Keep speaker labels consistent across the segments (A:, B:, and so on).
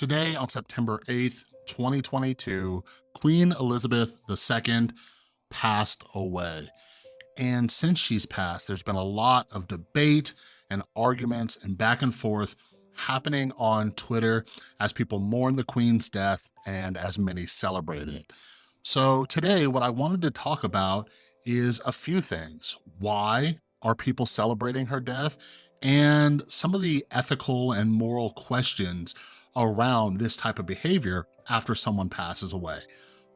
A: Today, on September 8th, 2022, Queen Elizabeth II passed away. And since she's passed, there's been a lot of debate and arguments and back and forth happening on Twitter as people mourn the Queen's death and as many celebrate it. So today, what I wanted to talk about is a few things. Why are people celebrating her death? And some of the ethical and moral questions around this type of behavior after someone passes away.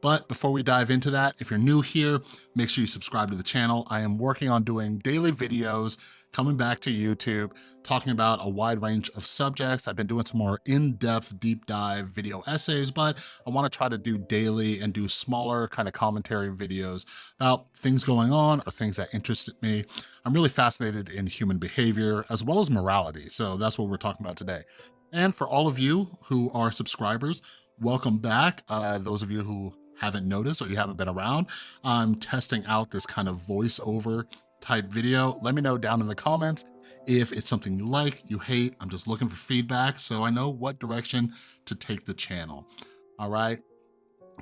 A: But before we dive into that, if you're new here, make sure you subscribe to the channel. I am working on doing daily videos coming back to YouTube, talking about a wide range of subjects. I've been doing some more in-depth deep dive video essays, but I wanna try to do daily and do smaller kind of commentary videos about things going on or things that interested me. I'm really fascinated in human behavior as well as morality. So that's what we're talking about today. And for all of you who are subscribers, welcome back. Uh, those of you who haven't noticed or you haven't been around, I'm testing out this kind of voiceover type video. Let me know down in the comments if it's something you like, you hate. I'm just looking for feedback so I know what direction to take the channel. All right.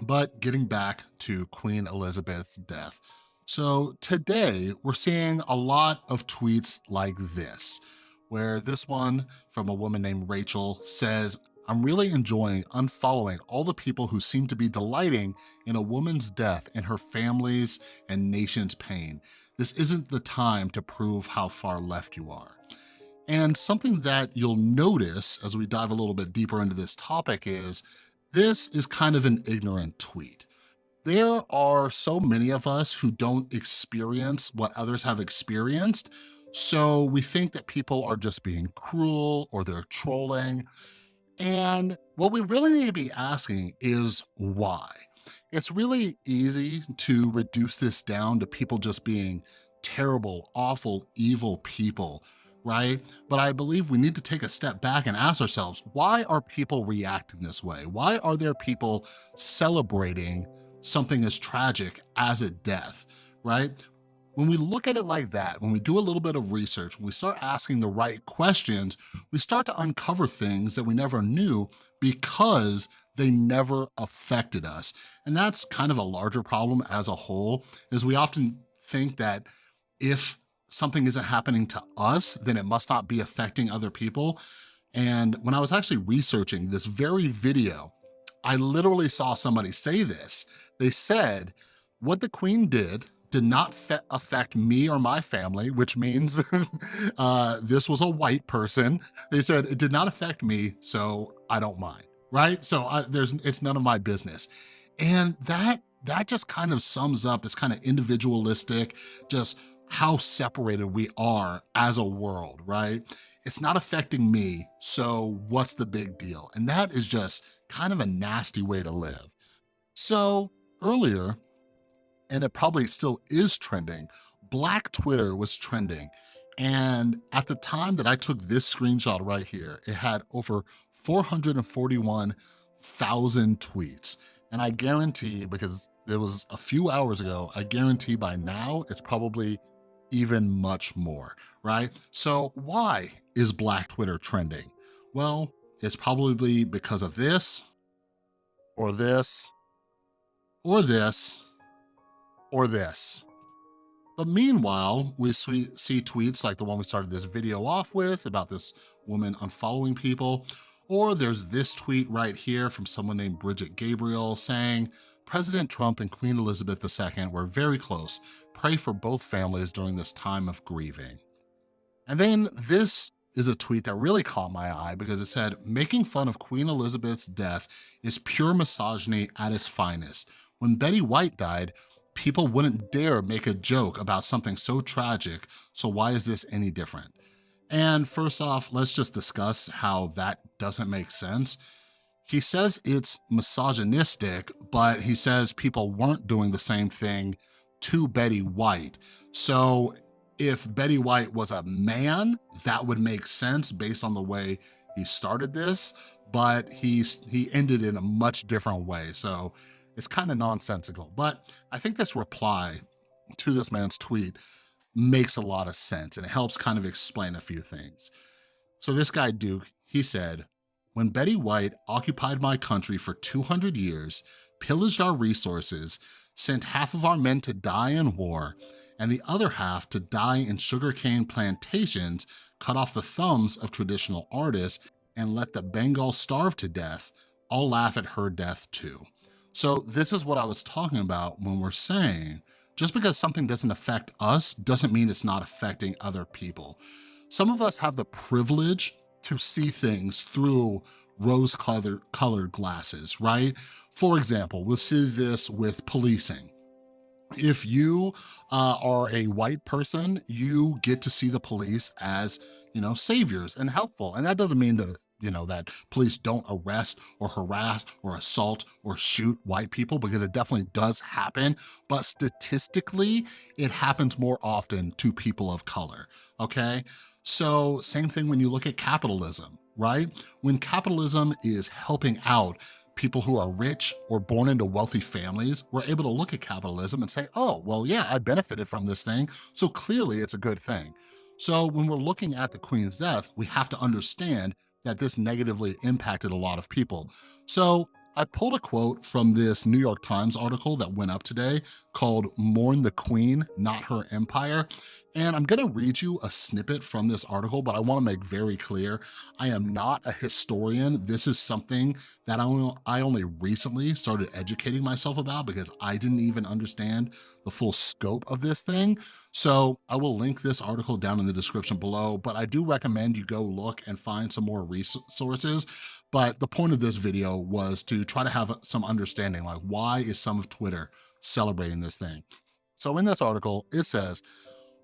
A: But getting back to Queen Elizabeth's death. So today we're seeing a lot of tweets like this where this one from a woman named Rachel says, I'm really enjoying unfollowing all the people who seem to be delighting in a woman's death and her family's and nation's pain. This isn't the time to prove how far left you are. And something that you'll notice as we dive a little bit deeper into this topic is this is kind of an ignorant tweet. There are so many of us who don't experience what others have experienced so we think that people are just being cruel or they're trolling. And what we really need to be asking is why? It's really easy to reduce this down to people just being terrible, awful, evil people, right? But I believe we need to take a step back and ask ourselves, why are people reacting this way? Why are there people celebrating something as tragic as a death, right? When we look at it like that, when we do a little bit of research, when we start asking the right questions, we start to uncover things that we never knew because they never affected us. And that's kind of a larger problem as a whole, is we often think that if something isn't happening to us, then it must not be affecting other people. And when I was actually researching this very video, I literally saw somebody say this. They said, what the queen did did not affect me or my family, which means uh, this was a white person. They said it did not affect me, so I don't mind, right? So I, there's it's none of my business. And that that just kind of sums up this kind of individualistic, just how separated we are as a world, right? It's not affecting me, so what's the big deal? And that is just kind of a nasty way to live. So earlier, and it probably still is trending, Black Twitter was trending. And at the time that I took this screenshot right here, it had over 441,000 tweets. And I guarantee, because it was a few hours ago, I guarantee by now it's probably even much more, right? So why is Black Twitter trending? Well, it's probably because of this, or this, or this, or this. But meanwhile, we see tweets like the one we started this video off with about this woman unfollowing people, or there's this tweet right here from someone named Bridget Gabriel saying, President Trump and Queen Elizabeth II were very close. Pray for both families during this time of grieving. And then this is a tweet that really caught my eye because it said, making fun of Queen Elizabeth's death is pure misogyny at its finest. When Betty White died, people wouldn't dare make a joke about something so tragic, so why is this any different? And first off, let's just discuss how that doesn't make sense. He says it's misogynistic, but he says people weren't doing the same thing to Betty White. So if Betty White was a man, that would make sense based on the way he started this, but he's he ended in a much different way. So is kind of nonsensical. But I think this reply to this man's tweet makes a lot of sense and it helps kind of explain a few things. So this guy, Duke, he said, when Betty White occupied my country for 200 years, pillaged our resources, sent half of our men to die in war, and the other half to die in sugarcane plantations, cut off the thumbs of traditional artists, and let the Bengal starve to death, I'll laugh at her death too. So this is what I was talking about when we're saying, just because something doesn't affect us doesn't mean it's not affecting other people. Some of us have the privilege to see things through rose-colored glasses, right? For example, we'll see this with policing. If you uh, are a white person, you get to see the police as, you know, saviors and helpful. And that doesn't mean that you know, that police don't arrest or harass or assault or shoot white people because it definitely does happen. But statistically, it happens more often to people of color, okay? So same thing when you look at capitalism, right? When capitalism is helping out people who are rich or born into wealthy families, we're able to look at capitalism and say, oh, well, yeah, I benefited from this thing, so clearly it's a good thing. So when we're looking at the Queen's death, we have to understand that this negatively impacted a lot of people. So I pulled a quote from this New York Times article that went up today called Mourn the Queen, Not Her Empire. And I'm gonna read you a snippet from this article, but I wanna make very clear, I am not a historian. This is something that I only recently started educating myself about because I didn't even understand the full scope of this thing. So I will link this article down in the description below, but I do recommend you go look and find some more resources. But the point of this video was to try to have some understanding, like why is some of Twitter celebrating this thing? So in this article, it says,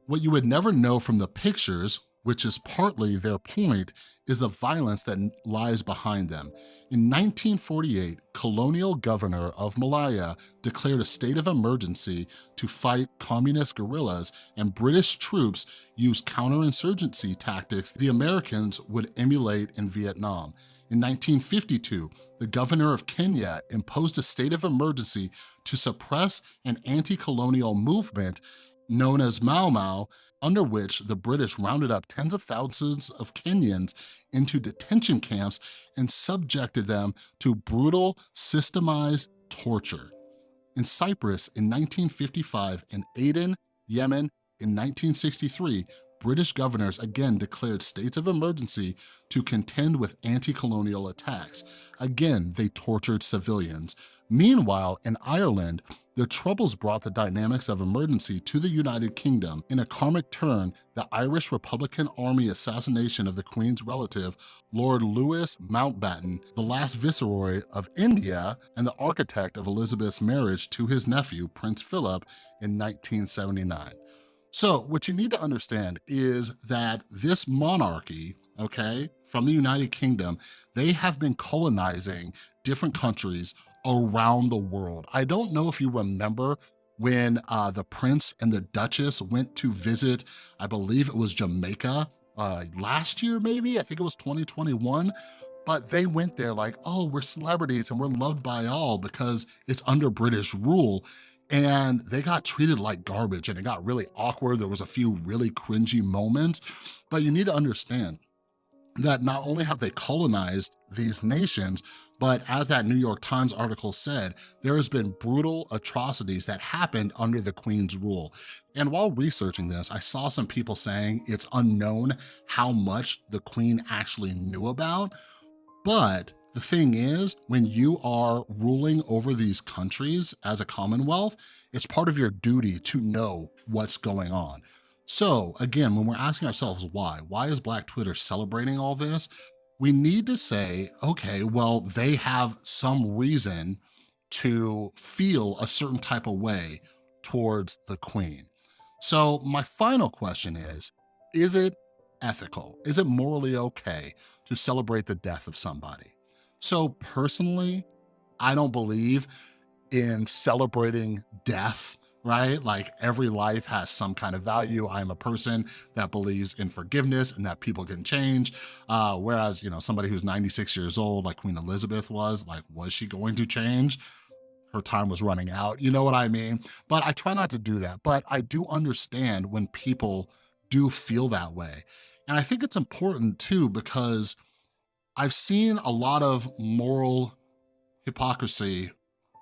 A: what you would never know from the pictures, which is partly their point, is the violence that lies behind them. In 1948, colonial governor of Malaya declared a state of emergency to fight communist guerrillas and British troops used counterinsurgency tactics the Americans would emulate in Vietnam. In 1952, the governor of Kenya imposed a state of emergency to suppress an anti-colonial movement known as Mau Mau, under which the British rounded up tens of thousands of Kenyans into detention camps and subjected them to brutal, systemized torture. In Cyprus in 1955 and Aden, Yemen in 1963, British governors again declared states of emergency to contend with anti-colonial attacks. Again, they tortured civilians. Meanwhile, in Ireland, the Troubles brought the dynamics of emergency to the United Kingdom. In a karmic turn, the Irish Republican Army assassination of the Queen's relative, Lord Louis Mountbatten, the last viceroy of India and the architect of Elizabeth's marriage to his nephew, Prince Philip, in 1979. So what you need to understand is that this monarchy, okay, from the United Kingdom, they have been colonizing different countries around the world. I don't know if you remember when uh, the prince and the duchess went to visit, I believe it was Jamaica uh, last year, maybe, I think it was 2021, but they went there like, oh, we're celebrities and we're loved by all because it's under British rule. And they got treated like garbage and it got really awkward. There was a few really cringy moments, but you need to understand that not only have they colonized these nations, but as that New York Times article said, there has been brutal atrocities that happened under the Queen's rule. And while researching this, I saw some people saying it's unknown how much the Queen actually knew about, but the thing is, when you are ruling over these countries as a Commonwealth, it's part of your duty to know what's going on. So again, when we're asking ourselves why, why is Black Twitter celebrating all this? We need to say, okay, well, they have some reason to feel a certain type of way towards the queen. So my final question is, is it ethical? Is it morally okay to celebrate the death of somebody? So personally, I don't believe in celebrating death right? Like every life has some kind of value. I'm a person that believes in forgiveness and that people can change. Uh, whereas, you know, somebody who's 96 years old, like Queen Elizabeth was, like, was she going to change? Her time was running out, you know what I mean? But I try not to do that. But I do understand when people do feel that way. And I think it's important too, because I've seen a lot of moral hypocrisy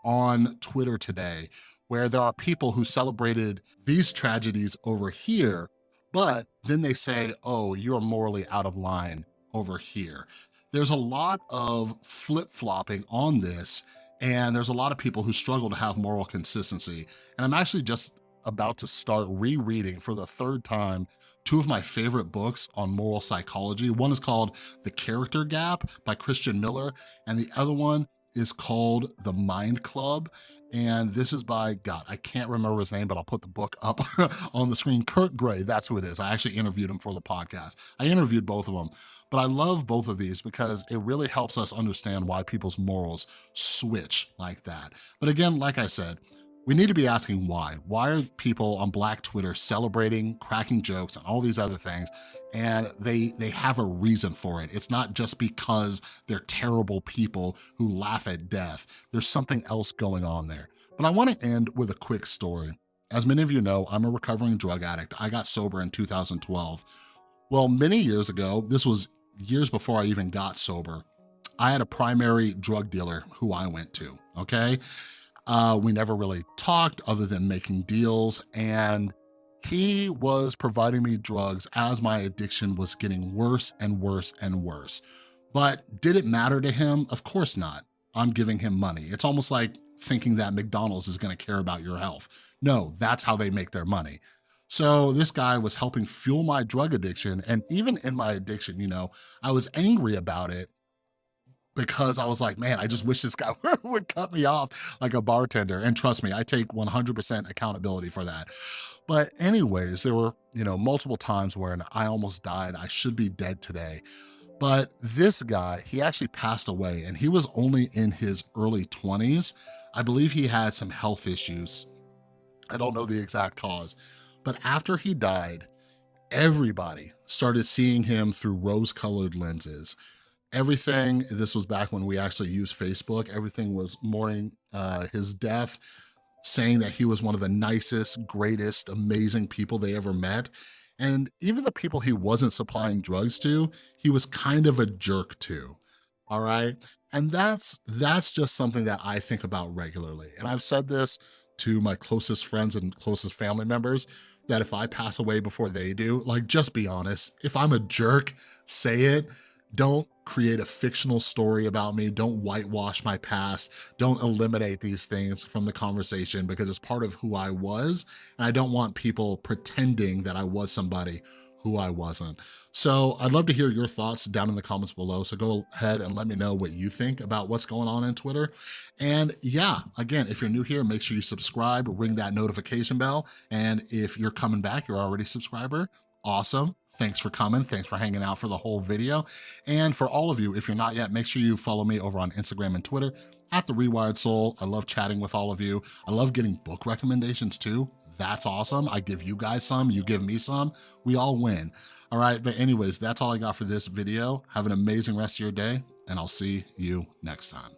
A: on Twitter today where there are people who celebrated these tragedies over here, but then they say, oh, you're morally out of line over here. There's a lot of flip-flopping on this, and there's a lot of people who struggle to have moral consistency. And I'm actually just about to start rereading for the third time two of my favorite books on moral psychology. One is called The Character Gap by Christian Miller, and the other one is called The Mind Club. And this is by, God, I can't remember his name, but I'll put the book up on the screen. Kurt Gray, that's who it is. I actually interviewed him for the podcast. I interviewed both of them, but I love both of these because it really helps us understand why people's morals switch like that. But again, like I said, we need to be asking why. Why are people on Black Twitter celebrating, cracking jokes, and all these other things? And they they have a reason for it. It's not just because they're terrible people who laugh at death. There's something else going on there. But I want to end with a quick story. As many of you know, I'm a recovering drug addict. I got sober in 2012. Well, many years ago, this was years before I even got sober, I had a primary drug dealer who I went to, okay? Uh, we never really talked other than making deals. And he was providing me drugs as my addiction was getting worse and worse and worse. But did it matter to him? Of course not. I'm giving him money. It's almost like thinking that McDonald's is gonna care about your health. No, that's how they make their money. So this guy was helping fuel my drug addiction. And even in my addiction, you know, I was angry about it because I was like, man, I just wish this guy would cut me off like a bartender. And trust me, I take 100% accountability for that. But anyways, there were, you know, multiple times where I almost died. I should be dead today. But this guy, he actually passed away and he was only in his early 20s. I believe he had some health issues. I don't know the exact cause. But after he died, everybody started seeing him through rose-colored lenses everything, this was back when we actually used Facebook, everything was mourning uh, his death, saying that he was one of the nicest, greatest, amazing people they ever met. And even the people he wasn't supplying drugs to, he was kind of a jerk to, all right? And that's that's just something that I think about regularly. And I've said this to my closest friends and closest family members, that if I pass away before they do, like just be honest. If I'm a jerk, say it. Don't create a fictional story about me. Don't whitewash my past. Don't eliminate these things from the conversation because it's part of who I was. And I don't want people pretending that I was somebody who I wasn't. So I'd love to hear your thoughts down in the comments below. So go ahead and let me know what you think about what's going on in Twitter. And yeah, again, if you're new here, make sure you subscribe, ring that notification bell. And if you're coming back, you're already a subscriber, awesome. Thanks for coming. Thanks for hanging out for the whole video. And for all of you, if you're not yet, make sure you follow me over on Instagram and Twitter at The Rewired Soul. I love chatting with all of you. I love getting book recommendations too. That's awesome. I give you guys some, you give me some, we all win. All right, but anyways, that's all I got for this video. Have an amazing rest of your day, and I'll see you next time.